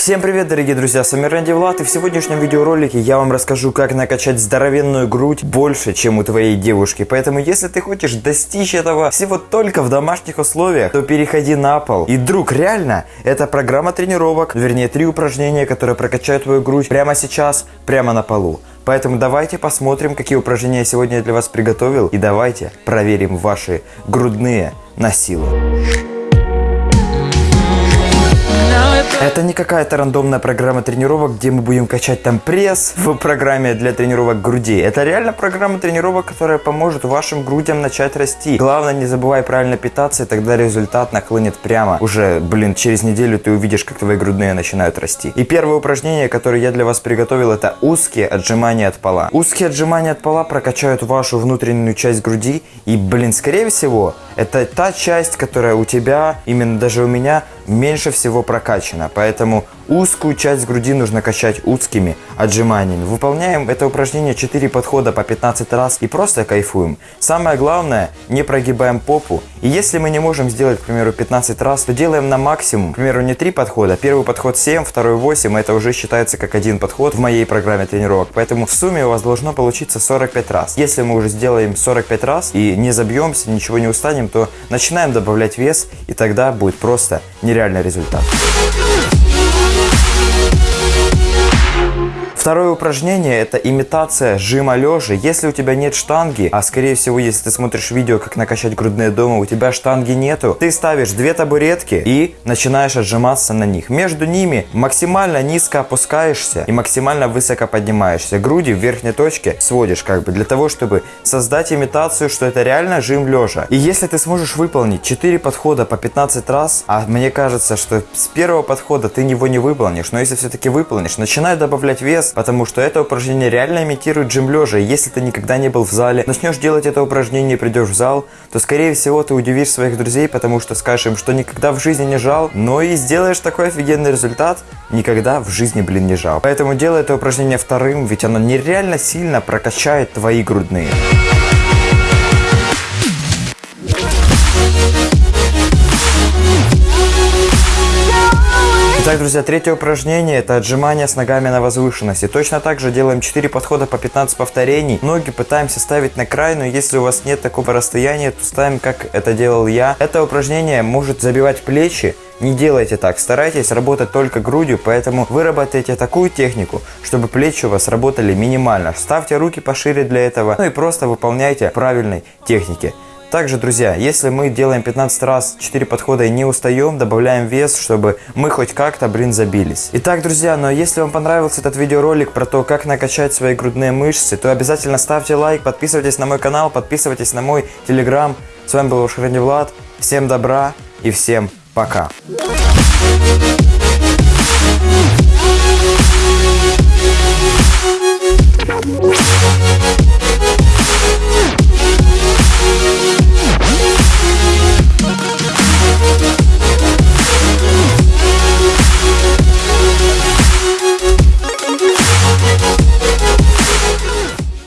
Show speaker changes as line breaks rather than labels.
Всем привет, дорогие друзья, с вами Рэнди Влад, и в сегодняшнем видеоролике я вам расскажу, как накачать здоровенную грудь больше, чем у твоей девушки. Поэтому, если ты хочешь достичь этого всего только в домашних условиях, то переходи на пол. И, друг, реально, это программа тренировок, вернее, три упражнения, которые прокачают твою грудь прямо сейчас, прямо на полу. Поэтому давайте посмотрим, какие упражнения я сегодня для вас приготовил, и давайте проверим ваши грудные на силу. Это не какая-то рандомная программа тренировок, где мы будем качать там пресс в программе для тренировок груди. Это реально программа тренировок, которая поможет вашим грудям начать расти. Главное, не забывай правильно питаться, и тогда результат нахлынет прямо. Уже, блин, через неделю ты увидишь, как твои грудные начинают расти. И первое упражнение, которое я для вас приготовил, это узкие отжимания от пола. Узкие отжимания от пола прокачают вашу внутреннюю часть груди. И, блин, скорее всего, это та часть, которая у тебя, именно даже у меня, меньше всего прокачана. Поэтому узкую часть груди нужно качать узкими отжиманиями. Выполняем это упражнение 4 подхода по 15 раз и просто кайфуем. Самое главное, не прогибаем попу. И если мы не можем сделать, к примеру, 15 раз, то делаем на максимум. К примеру, не 3 подхода. Первый подход 7, второй 8. Это уже считается как один подход в моей программе тренировок. Поэтому в сумме у вас должно получиться 45 раз. Если мы уже сделаем 45 раз и не забьемся, ничего не устанем, то начинаем добавлять вес и тогда будет просто нереальный результат. Второе упражнение это имитация жима лежа. Если у тебя нет штанги, а скорее всего, если ты смотришь видео, как накачать грудные дома, у тебя штанги нету, ты ставишь две табуретки и начинаешь отжиматься на них. Между ними максимально низко опускаешься и максимально высоко поднимаешься. Груди в верхней точке сводишь как бы для того, чтобы создать имитацию, что это реально жим лежа. И если ты сможешь выполнить 4 подхода по 15 раз, а мне кажется, что с первого подхода ты его не выполнишь, но если все-таки выполнишь, начинай добавлять вес, потому что это упражнение реально имитирует жим лежа. Если ты никогда не был в зале, начнешь делать это упражнение и придешь в зал, то скорее всего ты удивишь своих друзей, потому что скажешь им, что никогда в жизни не жал, но и сделаешь такой офигенный результат, никогда в жизни, блин, не жал. Поэтому делай это упражнение вторым, ведь оно нереально сильно прокачает твои грудные. Итак, друзья, третье упражнение это отжимание с ногами на возвышенности. Точно так же делаем 4 подхода по 15 повторений. Ноги пытаемся ставить на край, но если у вас нет такого расстояния, то ставим, как это делал я. Это упражнение может забивать плечи, не делайте так, старайтесь работать только грудью, поэтому выработайте такую технику, чтобы плечи у вас работали минимально. Ставьте руки пошире для этого, ну и просто выполняйте правильной техники. Также, друзья, если мы делаем 15 раз 4 подхода и не устаем, добавляем вес, чтобы мы хоть как-то, блин, забились. Итак, друзья, но если вам понравился этот видеоролик про то, как накачать свои грудные мышцы, то обязательно ставьте лайк, подписывайтесь на мой канал, подписывайтесь на мой телеграм. С вами был ваш Влад. Всем добра и всем пока. Пока.